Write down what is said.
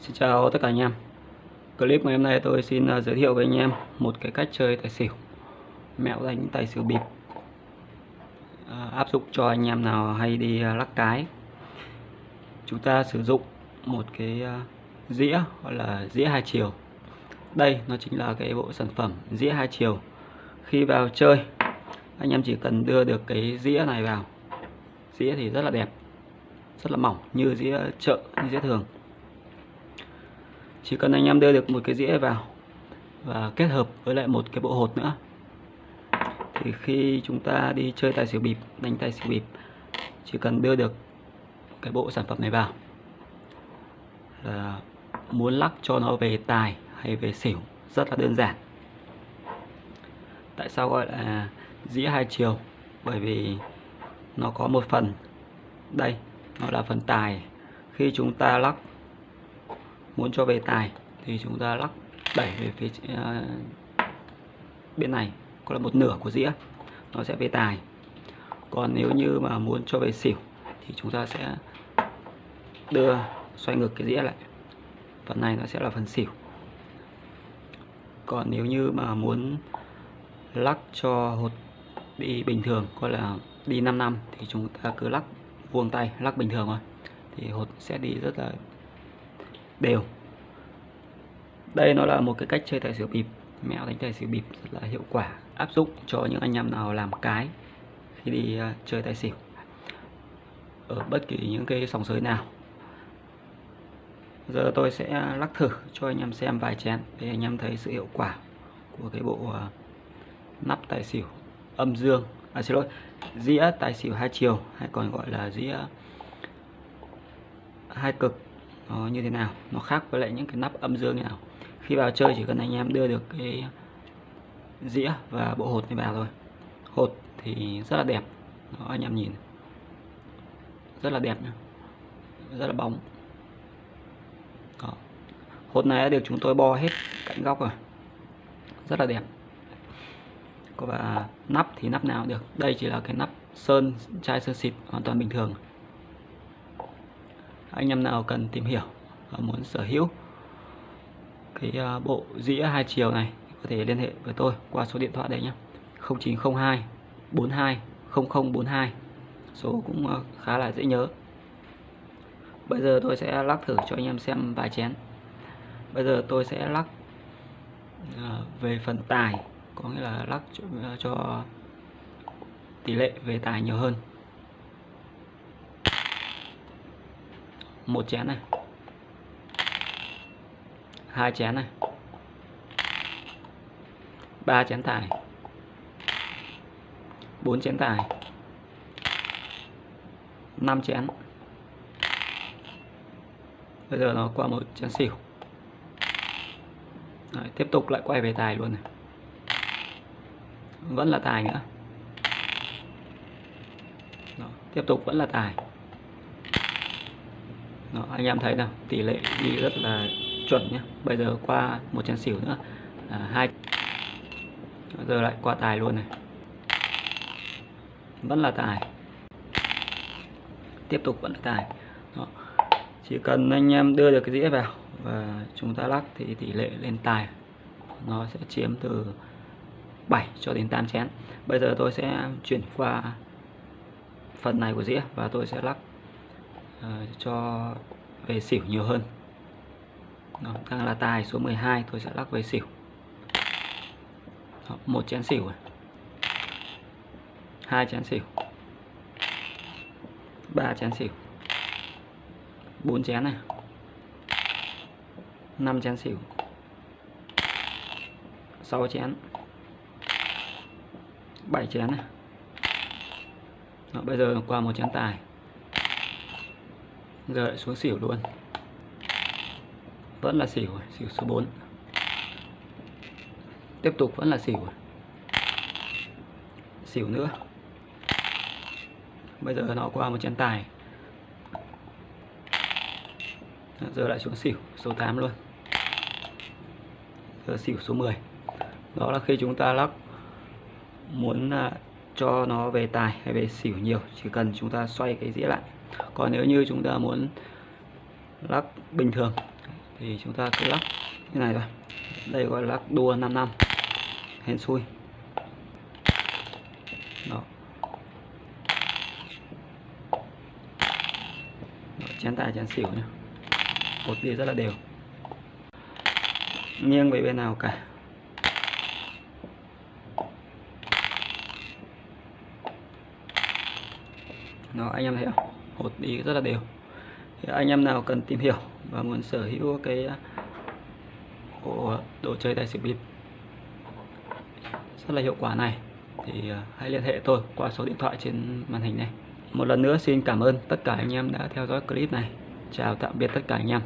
Xin chào tất cả anh em. Clip ngày hôm nay tôi xin à, giới thiệu với anh em một cái cách chơi tài xỉu. Mẹo đánh tài xỉu bịp. À, Áp dụng cho anh em nào hay đi à, lắc cái. Chúng ta sử dụng một cái à, dĩa gọi là dĩa hai chiều. Đây nó chính là cái bộ sản phẩm dĩa hai chiều. Khi vào chơi anh em chỉ cần đưa được cái dĩa này vào. Dĩa thì rất là đẹp Rất là mỏng như dĩa chợ, như dĩa thường chỉ cần anh em đưa được một cái dĩa vào và kết hợp với lại một cái bộ hột nữa. Thì khi chúng ta đi chơi tài xỉu bịp, đánh tài xỉu bịp, chỉ cần đưa được cái bộ sản phẩm này vào là muốn lắc cho nó về tài hay về xỉu, rất là đơn giản. Tại sao gọi là dĩa hai chiều? Bởi vì nó có một phần đây, nó là phần tài. Khi chúng ta lắc muốn cho về tài thì chúng ta lắc đẩy về phía uh, bên này. Có là một nửa của dĩa nó sẽ về tài. Còn nếu như mà muốn cho về xỉu thì chúng ta sẽ đưa xoay ngược cái dĩa lại. Phần này nó sẽ là phần xỉu. Còn nếu như mà muốn lắc cho hột đi bình thường coi là đi 5 năm thì chúng ta cứ lắc vuông tay lắc bình thường thôi. Thì hột sẽ đi rất là đều. Đây nó là một cái cách chơi tài xỉu bịp. Mẹo đánh tài xỉu bịp rất là hiệu quả, áp dụng cho những anh em nào làm cái khi đi ờ, chơi tài xỉu ở bất kỳ những cái sòng sới nào. Giờ tôi sẽ lắc thử cho anh em xem vài chén để anh em thấy sự hiệu quả của cái bộ ờ, nắp tài xỉu âm dương. À xin lỗi, dĩa tài xỉu hai chiều hay còn gọi là dĩa hai cực nó như thế nào? Nó khác với lại những cái nắp âm dương như nào? Khi vào chơi chỉ cần anh em đưa được cái dĩa và bộ hột này vào thôi. Hột thì rất là đẹp. Đó, anh em nhìn. Rất là đẹp nhá. Rất là bóng. Đó. hột này đã được chúng tôi bo hết cạnh góc rồi. Rất là đẹp. Và nắp thì nắp nào được. Đây chỉ là cái nắp sơn, chai sơn xịt hoàn toàn bình thường anh em nào cần tìm hiểu và muốn sở hữu cái à, bộ dĩa hai chiều này có thể liên hệ với tôi qua số điện thoại đây nhé. 0902 42 0042 số cũng à, khá là dễ nhớ. Bây giờ tôi sẽ lắc thử cho anh em xem vài chén. Bây giờ tôi sẽ lắc à, về phần tài có nghĩa là lắc cho, cho tỷ lệ về tài nhiều hơn. Một chén này. Hai chén này. Ba chén tài bốn chén tài năm chén. Bây giờ nó qua một chén xỉu. Đấy, tiếp tục lại quay về tài luôn này. Vẫn là tài nữa. Đó, tiếp tục vẫn là tài. Đó, anh em thấy nào tỷ lệ đi rất là chuẩn nhé bây giờ qua một chén xỉu nữa. Là hai. Giờ lại qua tài luôn này. Vẫn là tài. Tiếp tục vẫn là tài. Đó. chỉ cần anh em đưa được cái dĩa vào và chúng ta lắc thì tỷ lệ lên tài nó sẽ chiếm từ 7 cho đến 8 chén. Bây giờ tôi sẽ chuyển qua phần này của dĩa và tôi sẽ lắc Ờ, cho về xỉu nhiều hơn. Đó, đang là tài số 12 tôi sẽ lắc về xỉu. Đó, một chén xỉu này. hai chén xỉu. Ba chén xỉu. Bốn chén này. Năm chén xỉu. Sáu chén. Bảy chén này. Đó, bây giờ qua một chén tài giờ lại xuống xỉu luôn. Vẫn là xỉu xỉu số 4 tiếp tục vẫn là xỉu xỉu nữa. Bây giờ nó qua một chén tài. Giờ lại xuống xỉu, số 8 luôn. Giờ xỉu số 10 đó là khi chúng ta lắc muốn à, cho nó về tài hay về xỉu nhiều chỉ cần chúng ta xoay cái dĩa lại. Còn nếu như chúng ta muốn lắc bình thường thì chúng ta cứ lắc như này thôi. Đây gọi là lắc đua 5 năm hên xui. Đó. Đó, chén tài chén xỉu nhá. Một đi rất là đều. Nghiêng về bên nào cả? Nó anh em thấy không hột đi rất là đều. Thì anh em nào cần tìm hiểu và muốn sở hữu cái à, bộ đồ chơi tài xỉu bịp rất là hiệu quả này, thì à, hãy liên hệ tôi qua số điện thoại trên màn hình này. Một lần nữa xin cảm ơn tất cả anh em đã theo dõi clip này. Chào tạm biệt tất cả anh em.